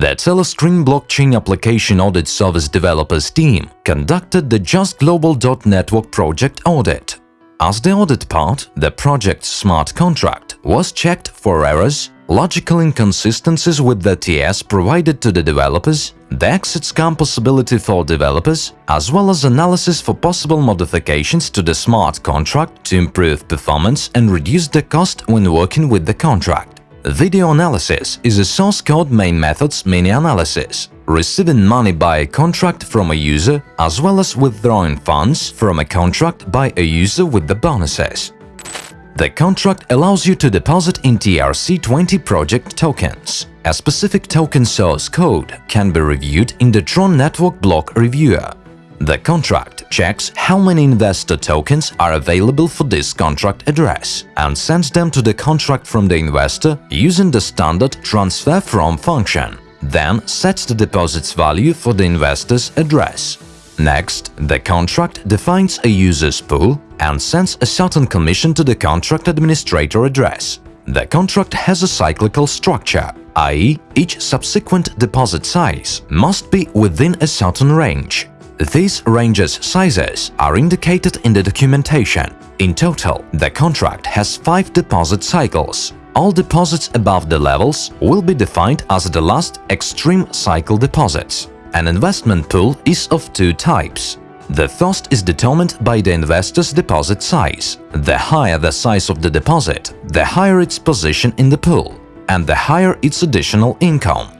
The Telescreen Blockchain Application Audit Service Developers team conducted the Just Global Network project audit. As the audit part, the project's smart contract was checked for errors, logical inconsistencies with the TS provided to the developers, the exit scam possibility for developers, as well as analysis for possible modifications to the smart contract to improve performance and reduce the cost when working with the contract. Video analysis is a source code main method's mini-analysis, receiving money by a contract from a user as well as withdrawing funds from a contract by a user with the bonuses. The contract allows you to deposit in TRC20 project tokens. A specific token source code can be reviewed in the Tron Network Block Reviewer. The contract checks how many investor tokens are available for this contract address and sends them to the contract from the investor using the standard transfer from function, then sets the deposit's value for the investor's address. Next, the contract defines a user's pool and sends a certain commission to the contract administrator address. The contract has a cyclical structure, i.e. each subsequent deposit size must be within a certain range. These ranges sizes are indicated in the documentation. In total, the contract has five deposit cycles. All deposits above the levels will be defined as the last extreme cycle deposits. An investment pool is of two types. The first is determined by the investor's deposit size. The higher the size of the deposit, the higher its position in the pool, and the higher its additional income.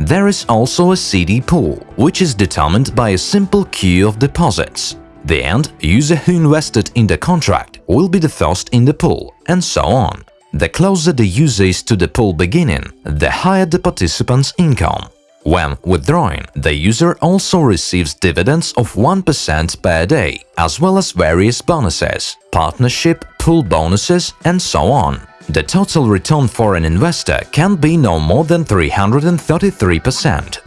There is also a CD pool, which is determined by a simple queue of deposits. The end user who invested in the contract will be the first in the pool, and so on. The closer the user is to the pool beginning, the higher the participant's income. When withdrawing, the user also receives dividends of 1% per day, as well as various bonuses, partnership, pool bonuses, and so on. The total return for an investor can be no more than 333%.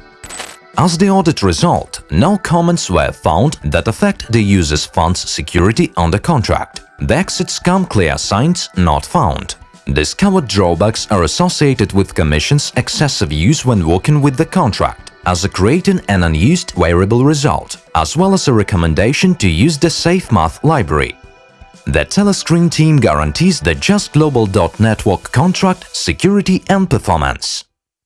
As the audit result, no comments were found that affect the user's fund's security on the contract. The exit scam clear signs not found. Discovered drawbacks are associated with Commission's excessive use when working with the contract, as a creating an unused variable result, as well as a recommendation to use the SafeMath library the Telescreen team guarantees the Just Global contract, security and performance.